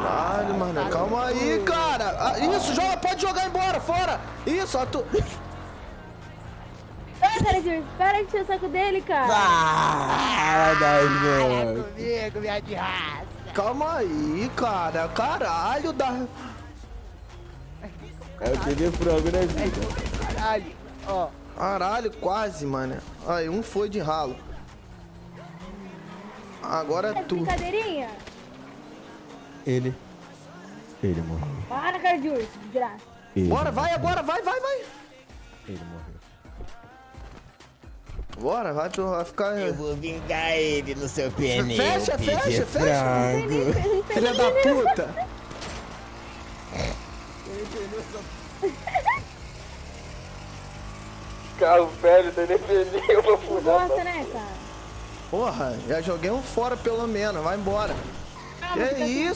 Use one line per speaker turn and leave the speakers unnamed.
Caralho, mano. Calma aí, cara. Ah, isso, joga, pode jogar embora, fora. Isso, a tu...
Ai, cara, Júlio, para de encher o saco dele, cara.
Ah,
É
vezes.
comigo, minha de raça.
Calma aí, cara. Caralho, da...
É o TV frango, né, vida?
Caralho. Ó.
Caralho, quase, mano. Aí, um foi de ralo. Agora
É
é tu.
brincadeirinha?
Ele. Ele morreu.
Para, cara, de graça.
Ele
Bora, vai
morreu.
agora, vai, vai, vai.
Ele morreu.
Bora, vai, tu vai ficar...
Eu vou vingar ele no seu pneu.
Fecha, fecha, fecha.
Frango.
Filha da puta.
Carro velho, tem nem pneu pra furar.
Gosta, né, cara?
Porra, já joguei um fora pelo menos, vai embora.
Ah,
Que
fica
isso,